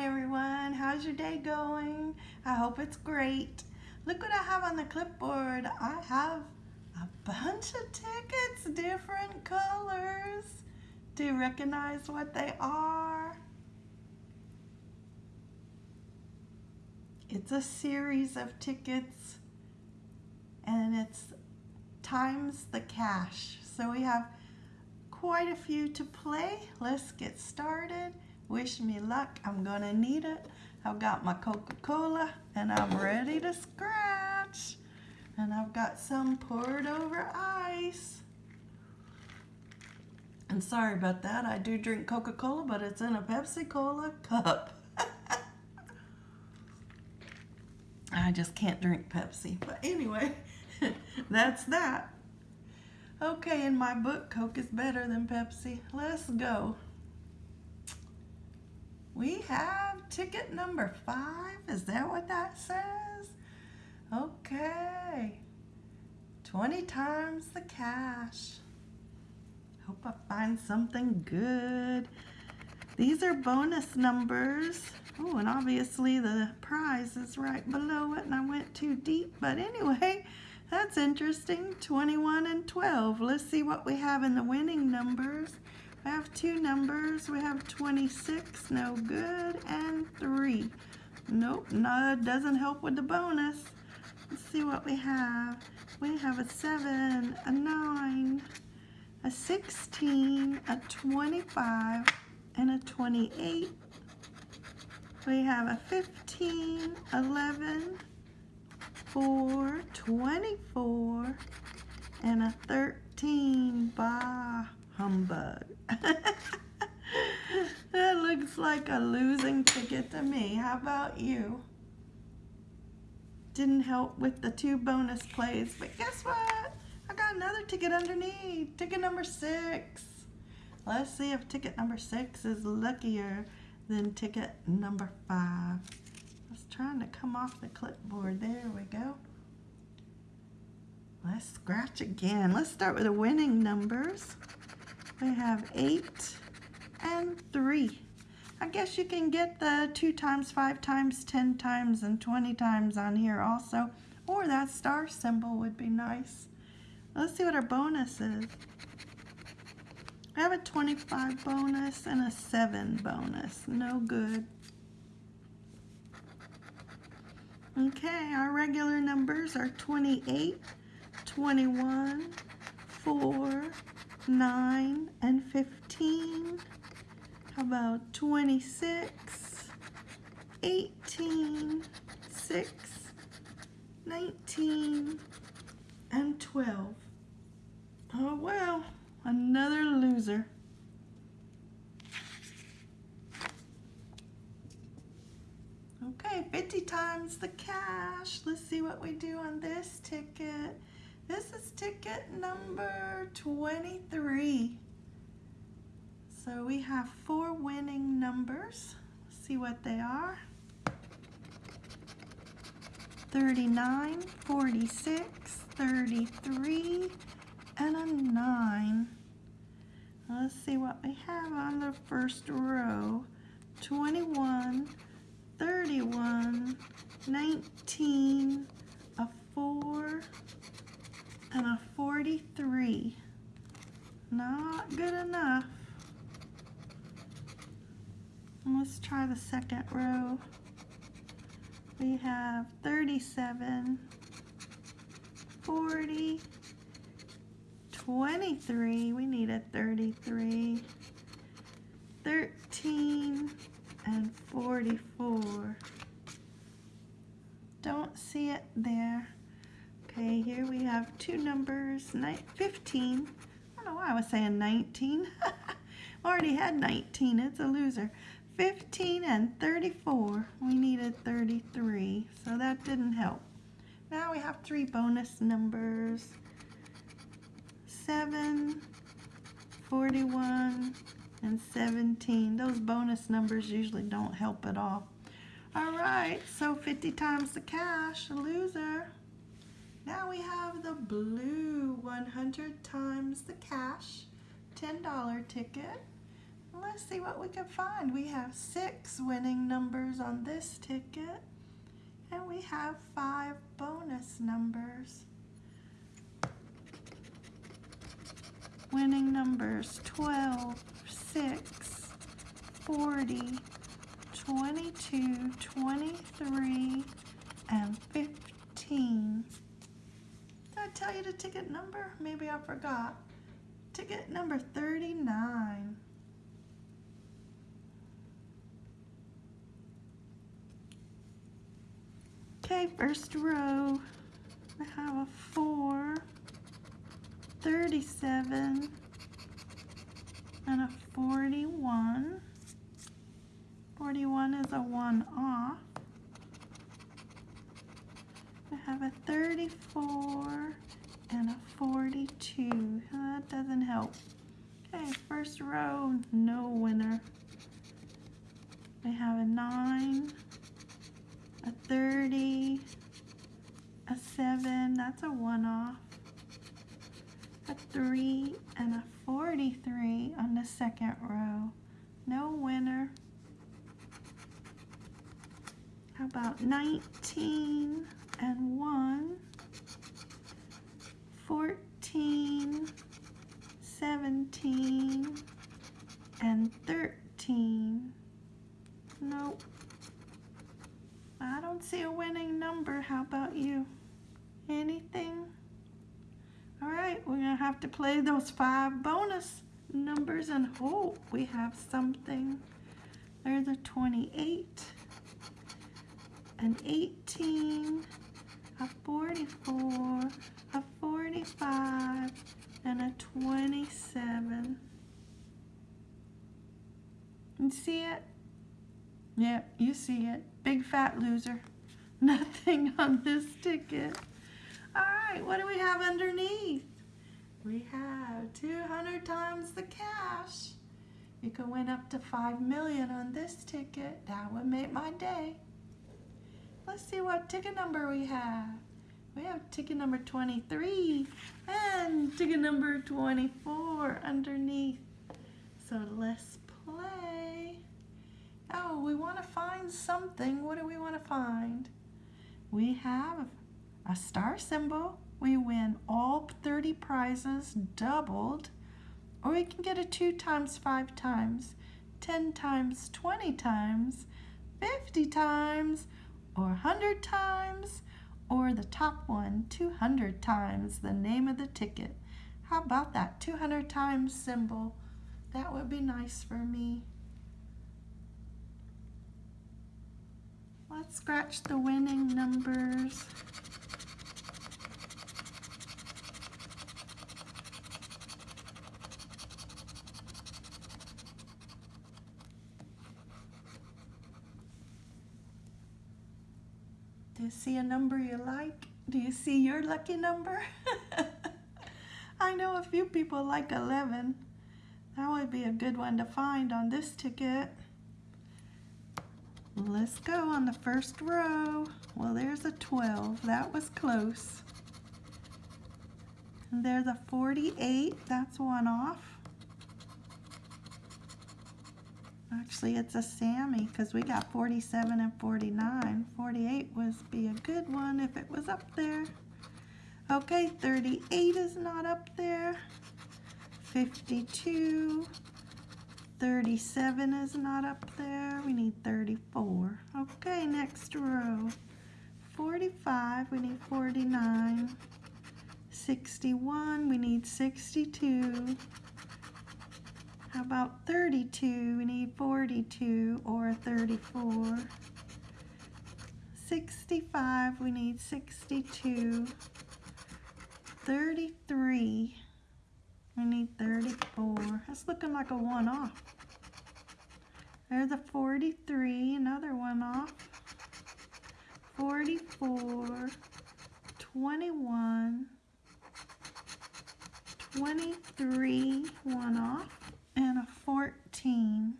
Hi everyone, how's your day going? I hope it's great. Look what I have on the clipboard. I have a bunch of tickets, different colors. Do you recognize what they are? It's a series of tickets and it's times the cash. So we have quite a few to play. Let's get started. Wish me luck. I'm going to need it. I've got my Coca-Cola and I'm ready to scratch. And I've got some poured over ice. And sorry about that. I do drink Coca-Cola, but it's in a Pepsi-Cola cup. I just can't drink Pepsi. But anyway, that's that. Okay, in my book, Coke is better than Pepsi. Let's go. We have ticket number five. Is that what that says? Okay. 20 times the cash. Hope I find something good. These are bonus numbers. Oh, and obviously the prize is right below it and I went too deep. But anyway, that's interesting. 21 and 12. Let's see what we have in the winning numbers. We have two numbers. We have 26, no good, and 3. Nope, no, doesn't help with the bonus. Let's see what we have. We have a 7, a 9, a 16, a 25, and a 28. We have a 15, 11, 4, 24, and a 13. Bah, humbug. that looks like a losing ticket to me. How about you? Didn't help with the two bonus plays, but guess what? I got another ticket underneath. Ticket number six. Let's see if ticket number six is luckier than ticket number five. It's trying to come off the clipboard. There we go. Let's scratch again. Let's start with the winning numbers. We have 8 and 3. I guess you can get the 2 times, 5 times, 10 times, and 20 times on here also. Or that star symbol would be nice. Let's see what our bonus is. I have a 25 bonus and a 7 bonus. No good. Okay, our regular numbers are 28, 21, 4, 9, and 15. How about 26, 18, 6, 19, and 12. Oh well, another loser. Okay, 50 times the cash. Let's see what we do on this ticket. This is ticket number 23. So we have four winning numbers. Let's see what they are. 39, 46, 33, and a 9. Let's see what we have on the first row. 21, 31, 19, a 4, and a 43. Not good enough. Let's try the second row. We have 37, 40, 23. We need a 33. 13 and 44. Don't see it there. Okay, here we have two numbers, 15. I don't know why I was saying 19. Already had 19, it's a loser. 15 and 34. We needed 33, so that didn't help. Now we have three bonus numbers. 7, 41, and 17. Those bonus numbers usually don't help at all. All right, so 50 times the cash, loser. Now we have the blue 100 times the cash $10 ticket. Let's see what we can find. We have six winning numbers on this ticket. And we have five bonus numbers. Winning numbers 12, 6, 40, 22, 23, and 15. Did I tell you the ticket number? Maybe I forgot. Ticket number 39. Okay, first row. I have a 4, 37, and a 41. 41 is a 1 off. I have a 34 and a 42. That doesn't help. Okay, first row, no winner. We have a 9, a 30, a 7, that's a 1 off, a 3, and a 43 on the second row. No winner. How about 19 and 1, 14, 17, and 13. Nope. I don't see a winning number. How about you? Anything? All right, we're gonna have to play those five bonus numbers and hope we have something. There's a 28 an 18, a 44, a 45, and a 27. You see it? Yep, you see it. Big fat loser. Nothing on this ticket. All right, what do we have underneath? We have 200 times the cash. You could win up to 5 million on this ticket. That would make my day. Let's see what ticket number we have. We have ticket number 23 and ticket number 24 underneath. So let's play. Oh, we want to find something. What do we want to find? We have a star symbol. We win all 30 prizes doubled. Or we can get a 2 times 5 times, 10 times 20 times, 50 times, or 100 times, or the top one 200 times the name of the ticket. How about that 200 times symbol? That would be nice for me. Let's scratch the winning numbers. Do you see a number you like? Do you see your lucky number? I know a few people like 11. That would be a good one to find on this ticket. Let's go on the first row. Well, there's a 12. That was close. And there's a 48. That's one off. Actually, it's a Sammy because we got 47 and 49. 48 was be a good one if it was up there. Okay, 38 is not up there. 52. 37 is not up there. We need 34. Okay, next row. 45, we need 49. 61, we need 62. How about 32? We need 42 or 34. 65, we need 62. 33, we need 34. That's looking like a one off. There's a 43, another one off. 44, 21, 23, one off and a 14.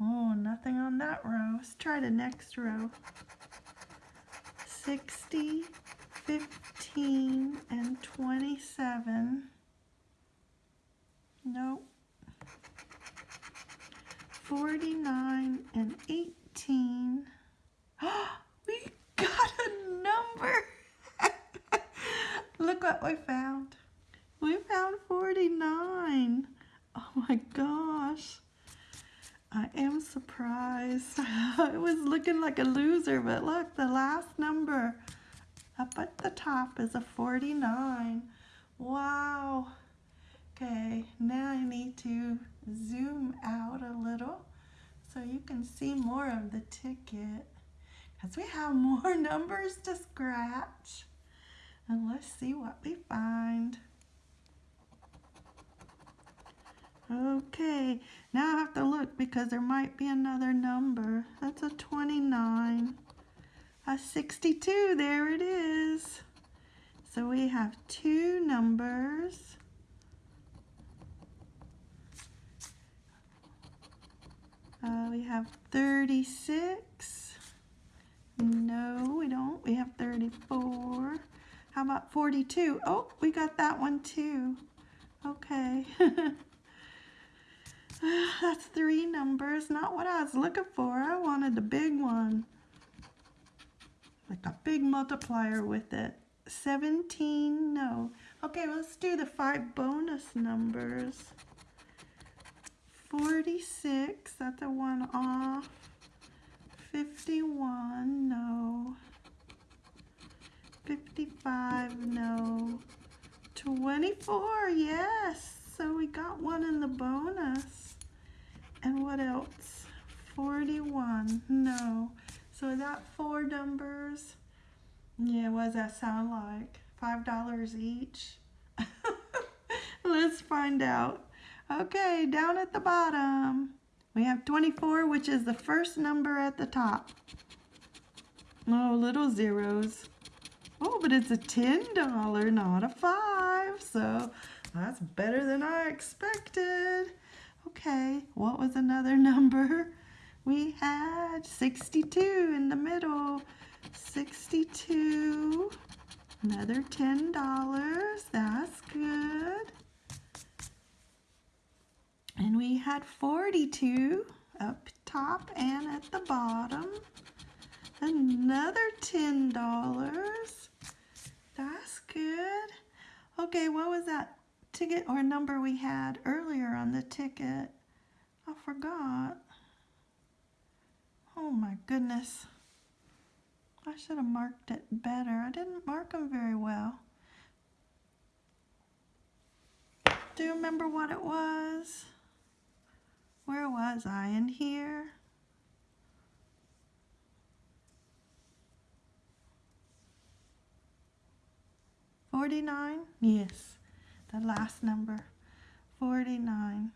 Oh, nothing on that row. Let's try the next row. 60, 15, and 27. Nope. 49 and 18. we got a number. Look what we found. We found 49. Oh my gosh. I am surprised. I was looking like a loser, but look, the last number up at the top is a 49. Wow. Okay, now I need to zoom out a little so you can see more of the ticket because we have more numbers to scratch. And let's see what we find. Okay, now I have to look because there might be another number. That's a 29. A 62, there it is. So we have two numbers. Uh, we have 36. No, we don't. We have 34. How about 42? Oh, we got that one too. Okay. That's three numbers, not what I was looking for. I wanted the big one. Like a big multiplier with it. 17, no. Okay, let's do the five bonus numbers. 46, that's a one off. 51, no. 55, no. 24, yes. So we got one in the bonus. And what else? 41, no. So that four numbers? Yeah, what does that sound like? Five dollars each? Let's find out. Okay, down at the bottom, we have 24, which is the first number at the top. Oh, little zeros. Oh, but it's a $10, not a five. So that's better than I expected. Okay, what was another number? We had 62 in the middle. 62. Another $10. That's good. And we had 42 up top and at the bottom. Another $10. That's good. Okay, what was that ticket or number we had earlier on the ticket? I forgot. Oh my goodness. I should have marked it better. I didn't mark them very well. Do you remember what it was? Where was I? In here? Forty-nine? Yes, the last number. Forty-nine.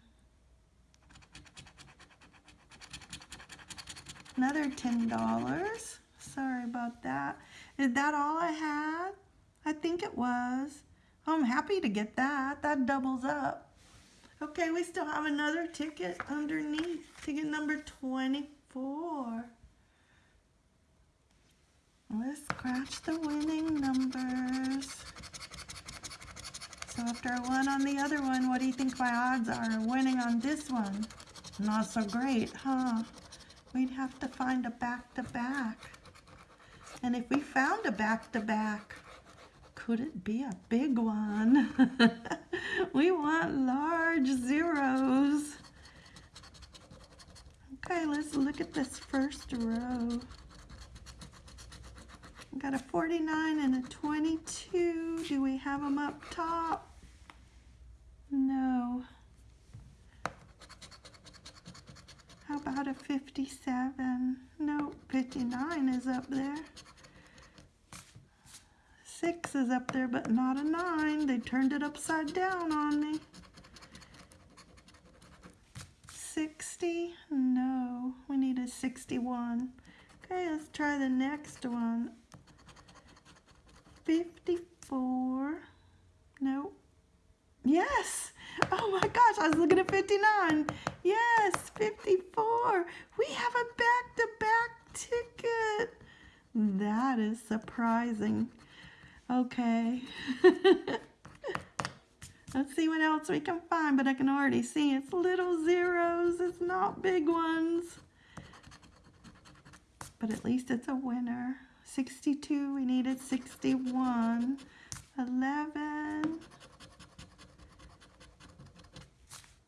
Another ten dollars. Sorry about that. Is that all I had? I think it was. I'm happy to get that. That doubles up. Okay, we still have another ticket underneath. Ticket number 24. Let's scratch the winning numbers. So after I won on the other one, what do you think my odds are winning on this one? Not so great, huh? We'd have to find a back-to-back. -back. And if we found a back-to-back, -back, could it be a big one? we want large zeros. Okay, let's look at this first row. We got a 49 and a 22. Do we have them up top? No. How about a 57? No, 59 is up there. Six is up there, but not a nine. They turned it upside down on me. 60? No, we need a 61. Okay, let's try the next one. 54. Nope. Yes! Oh my gosh, I was looking at 59. Yes, 54. We have a back-to-back -back ticket. That is surprising. Okay. Let's see what else we can find, but I can already see it's little zeros. It's not big ones. But at least it's a winner. 62, we needed 61. 11.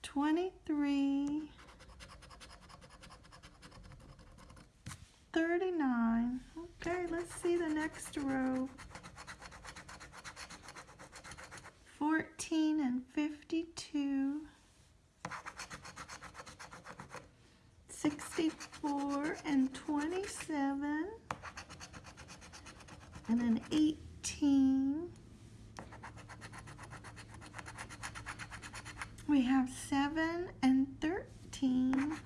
23. 39. Okay, let's see the next row. 14 and 52. 64 and 27. And then 18. We have 7 and 13.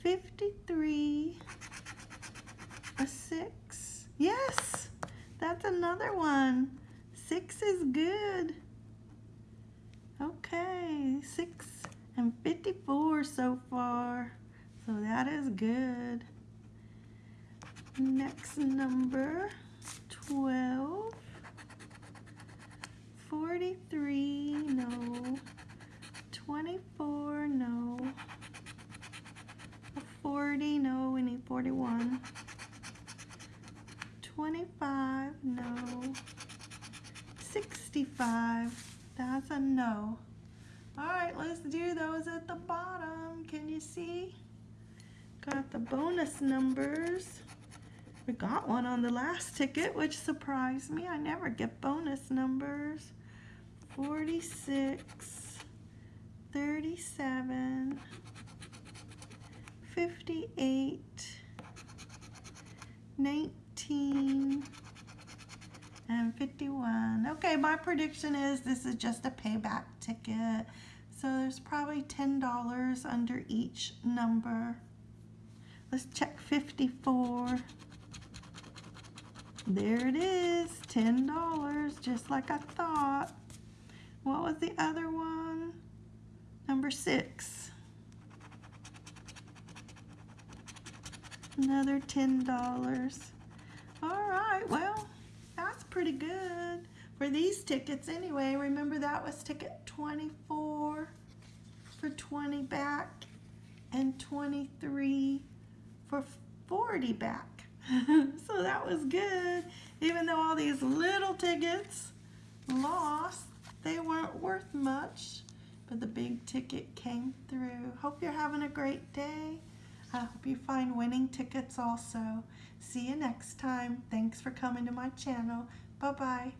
53 a six. Yes, that's another one. Six is good. Okay, six and 54 so far. So that is good. Next number, 12. 43, no. 24, no. 40, no, we need 41. 25, no. 65, that's a no. All right, let's do those at the bottom. Can you see? Got the bonus numbers. We got one on the last ticket, which surprised me. I never get bonus numbers. 46, 37, 58, 19, and 51. Okay, my prediction is this is just a payback ticket. So there's probably $10 under each number. Let's check 54. There it is, $10, just like I thought. What was the other one? Number six. Another $10. All right, well, that's pretty good for these tickets anyway. Remember that was ticket 24 for 20 back and 23 for 40 back. so that was good. Even though all these little tickets lost, they weren't worth much, but the big ticket came through. Hope you're having a great day. I hope you find winning tickets also. See you next time. Thanks for coming to my channel. Bye-bye.